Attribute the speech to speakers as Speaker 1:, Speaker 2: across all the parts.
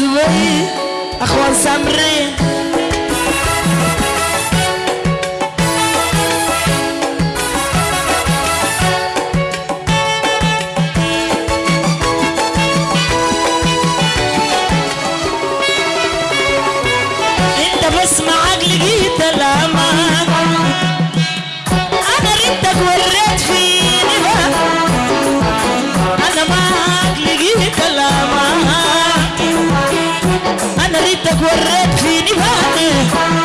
Speaker 1: بي أخوان سمرين أنا ريتك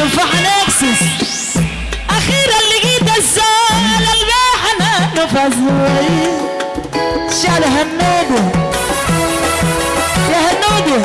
Speaker 1: تفاح نكسس أخيرا لقيت الزال الباح أنا نفس شال هنودي يا هنودي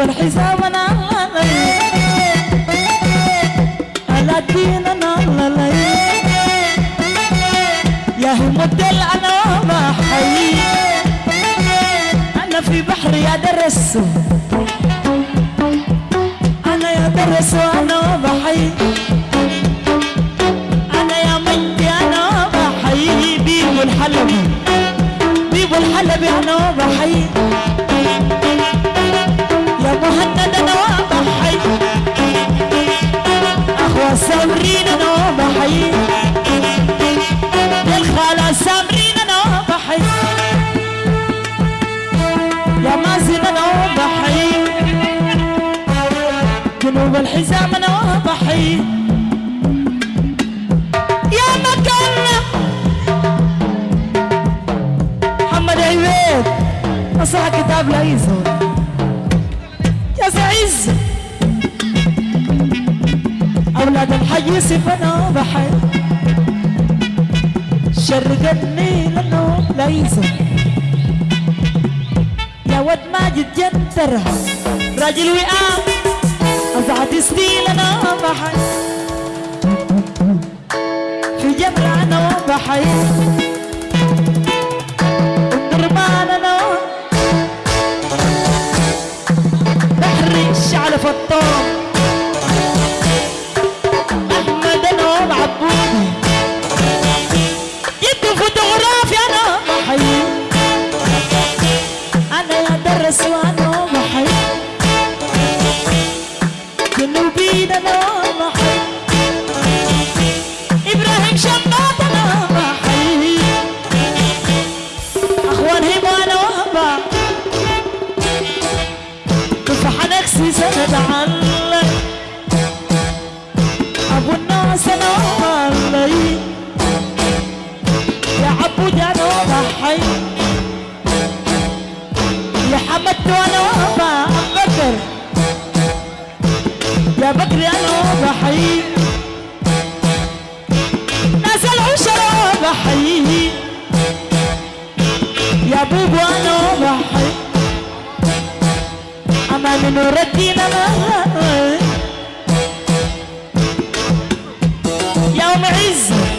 Speaker 1: الحزام أنا على الدين أنا يا هم الدل أنا ما حي. أنا في بحر يا درس. أنا يا درس وأنا بحي. أنا يا مجدي أنا بحي. بيبو الحلبي بيبو الحلبي أنا بحي. يا مكان. محمد عبيد نصح كتاب لا يزول. يا زعيز أولاد الحي سفنا بحر شر جني لأنه لا يزول. يا ود ماجد جنترها راجل وئام. قطعت سنين أنا بحي في جبل أنا وبحي بينا إبراهيم شماط أنا أخوان هيبو أنا وهبه كف حنكسي سند عن عمل نور الدين يوم عزه